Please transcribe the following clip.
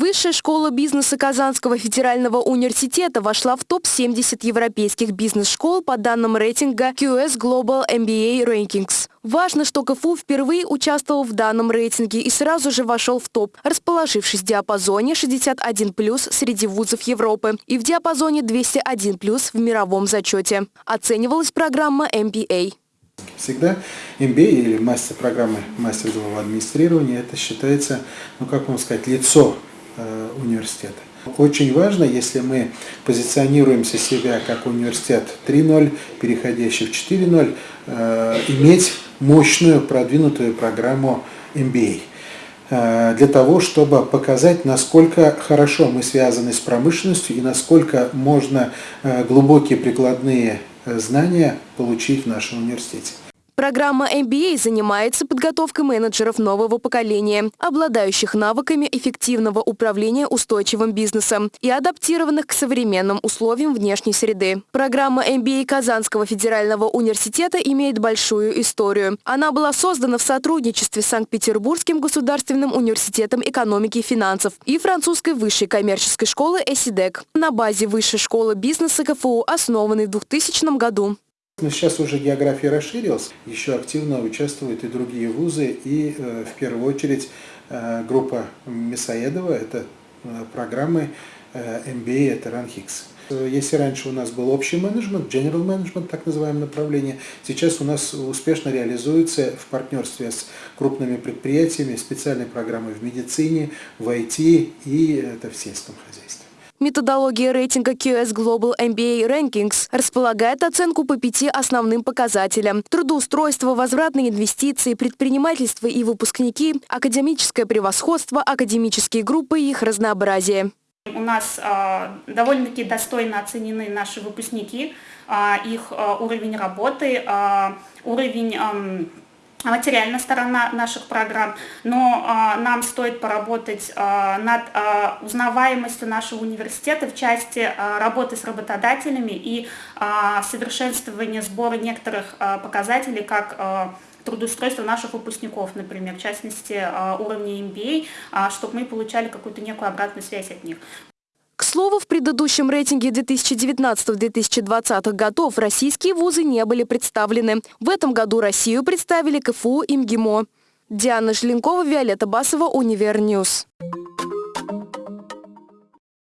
Высшая школа бизнеса Казанского федерального университета вошла в топ-70 европейских бизнес-школ по данным рейтинга QS Global MBA Rankings. Важно, что КФУ впервые участвовал в данном рейтинге и сразу же вошел в топ, расположившись в диапазоне 61+, среди вузов Европы и в диапазоне 201+, в мировом зачете. Оценивалась программа MBA. Всегда MBA или мастер программы мастер делового администрирования, это считается, ну как вам сказать, лицо э, университета. Очень важно, если мы позиционируемся себя как университет 3.0, переходящий в 4.0, э, иметь мощную продвинутую программу MBA э, для того, чтобы показать, насколько хорошо мы связаны с промышленностью и насколько можно э, глубокие прикладные э, знания получить в нашем университете. Программа MBA занимается подготовкой менеджеров нового поколения, обладающих навыками эффективного управления устойчивым бизнесом и адаптированных к современным условиям внешней среды. Программа MBA Казанского федерального университета имеет большую историю. Она была создана в сотрудничестве с Санкт-Петербургским государственным университетом экономики и финансов и французской высшей коммерческой школы ЭСИДЕК на базе Высшей школы бизнеса КФУ, основанной в 2000 году. Но сейчас уже география расширилась, еще активно участвуют и другие вузы, и э, в первую очередь э, группа Мясоедова, это э, программы MBA, это РАНХИКС. Если раньше у нас был общий менеджмент, general management, так называемое направление, сейчас у нас успешно реализуется в партнерстве с крупными предприятиями специальные программы в медицине, в IT и это в сельском хозяйстве. Методология рейтинга QS Global MBA Rankings располагает оценку по пяти основным показателям. Трудоустройство, возвратные инвестиции, предпринимательство и выпускники, академическое превосходство, академические группы и их разнообразие. У нас э, довольно-таки достойно оценены наши выпускники, э, их э, уровень работы, э, уровень э, материальная сторона наших программ, но а, нам стоит поработать а, над а, узнаваемостью нашего университета в части а, работы с работодателями и а, совершенствования сбора некоторых а, показателей, как а, трудоустройство наших выпускников, например, в частности а, уровня MBA, а, чтобы мы получали какую-то некую обратную связь от них. Слову, в предыдущем рейтинге 2019-2020 годов российские вузы не были представлены. В этом году Россию представили КФУ и МГИМО. Диана Желенкова, Виолетта Басова, Универньюз.